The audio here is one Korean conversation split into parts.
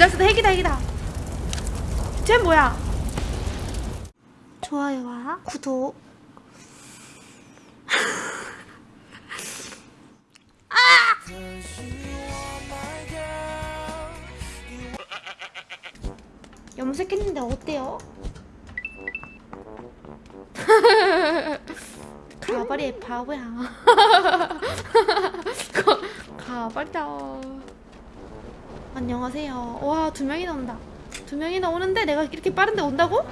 개잘쓰다 핵이다 핵이다. 쟤 뭐야? 좋아요와 구독. 염색했는데 어때요? 가발이 바보야. 가- 가발다 안녕하세요 와 두 명이나 온다 두 명이나 오는데 내가 이렇게 빠른데 온다고?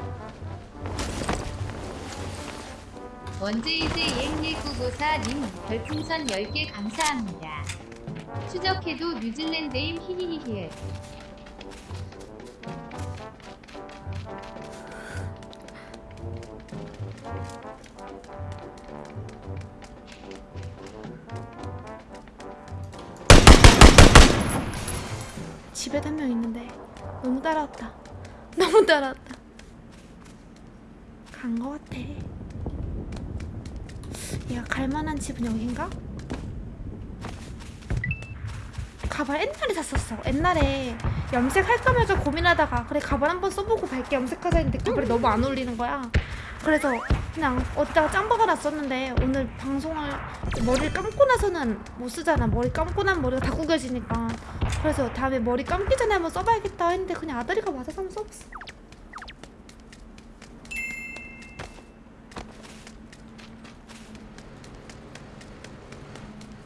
원제이즈 EX1994님 별풍선 10개 감사합니다. 추적해도 뉴질랜드임 히히히히 집에 한명 있는데 너무 따라왔다. 너무 따라왔다. 간 거 같아. 얘가 갈만한 집은 여긴가? 가발 옛날에 샀었어. 옛날에 염색할까 말까 고민하다가 그래 가발 한번 써보고 밝게 염색하자 했는데 가발이 너무 안 어울리는 거야. 그래서 그냥 어디다가 짱 박아놨었는데 오늘 방송을 머리를 감고 나서는 못 쓰잖아. 머리 감고 나면 머리가 다 구겨지니까. 그래서 다음에 머리 감기 전에 한번 써봐야겠다 했는데 그냥 아다리가 맞아서 한번 써봤어.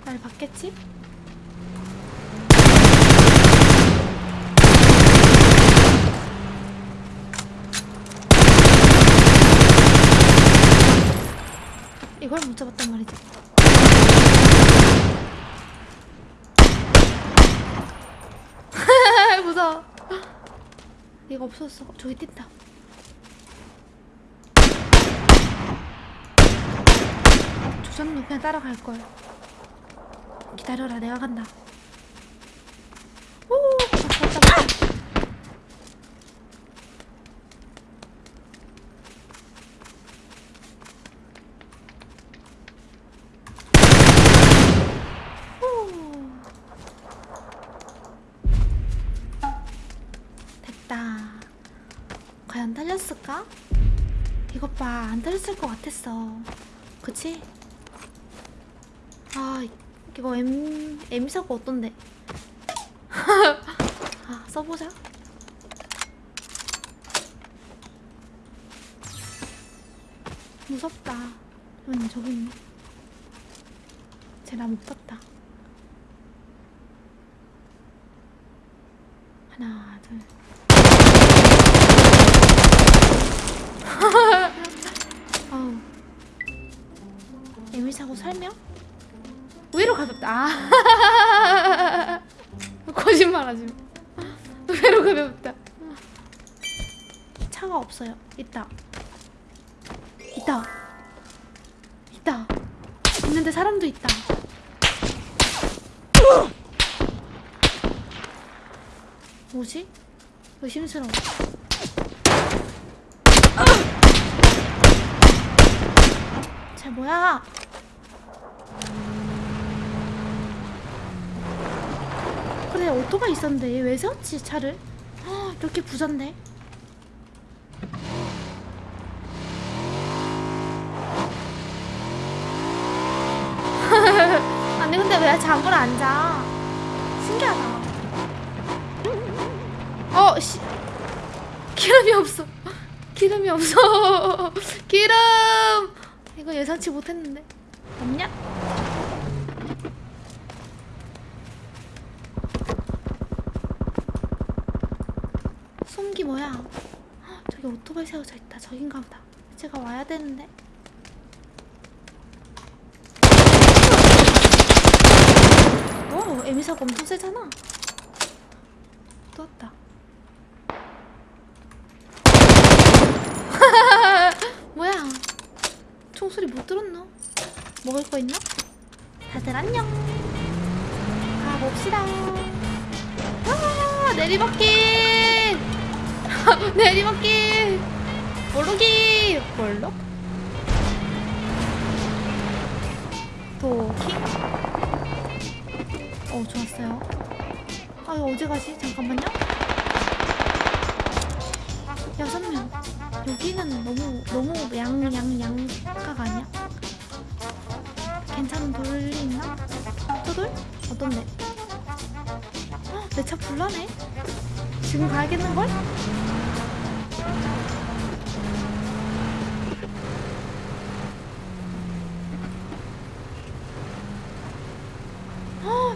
날 봤겠지? 이걸 못 잡았단 말이지. 무서워. 얘가 없었어. 저기 뛴다. 조졌노 그냥 따라갈걸. 기다려라. 내가 간다 오 왔다 왔다 왔다 오. 됐다. 과연 달렸을까? 이것 봐, 안 달렸을 것 같았어. 그치? 아, 이거 M, M사고 어떤데? 아, 써보자. 무섭다. 음, 저기 있네. 쟤나 못 봤다. 하나, 둘. 에밀 사고 설명? 의외로 가볍다. 아. 거짓말하지 마. 의외로 가볍다. 차가 없어요. 있다. 있다. 있다. 있는데 사람도 있다. 뭐지? 의심스러워. 쟤 뭐야? 그래 오토바이 있었는데 얘 왜 세웠지 차를? 아, 이렇게 부잔데? 아니 근데 왜 잠을 안 자? 신기하다. 어, 씨. 기름이 없어. 기름이 없어. 기름! 이거 예상치 못했는데. 없냐? 숨기 뭐야? 헉, 저기 오토바이 세워져 있다. 저긴가 보다. 제가 와야 되는데. 오, 에미사가 엄청 세잖아. 또 왔다. 뭐야? 총소리 못 들었나? 먹을 거 있나? 다들 안녕. 가봅시다. 아, 내리막길. 내리막길. 볼록이. 볼록? 도킹. 어, 좋았어요. 아, 이거 어디 가지? 잠깐만요. 여섯 명. 여기는 너무 너무 양 양 양가가 아니야? 괜찮은 돌이 있나? 또 돌? 어떤데? 내 차 불나네. 지금 가야겠는 걸?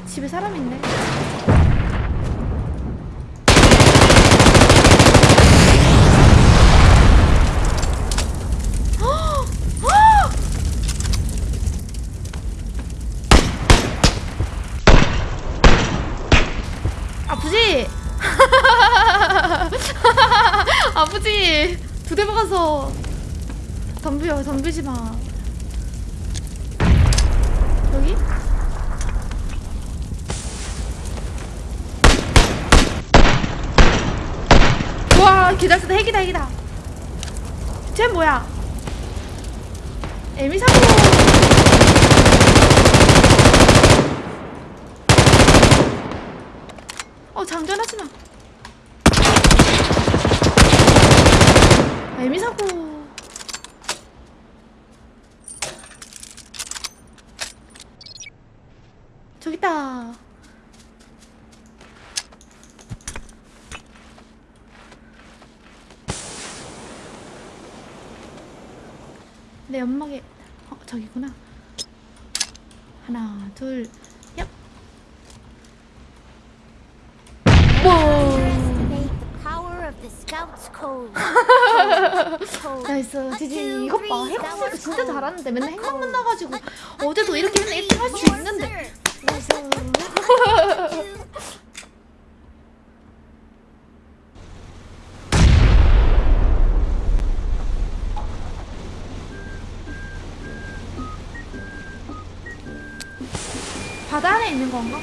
집에 사람 있네. 아프지? 아프지? 두 대 박아서 덤벼 덤비지 마 여기? 와 기다렸다 핵이다 핵이다 쟤 뭐야 에미사고 어 장전하지 마. 아, 에미사고. 저기 있다. 내 연막에 어 저기구나. 하나 둘 얍. 뭐. nice GG 이것 봐 핵박스도 진짜 잘하는데 맨날 핵만 만나가지고 어제도 이렇게 맨날 1등 할 수 있는데 바다 안에 있는 건가?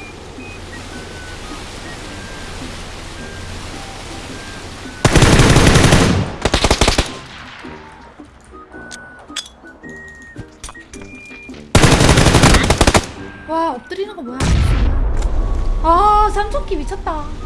와 엎드리는 거 뭐야 아 삼촌기 미쳤다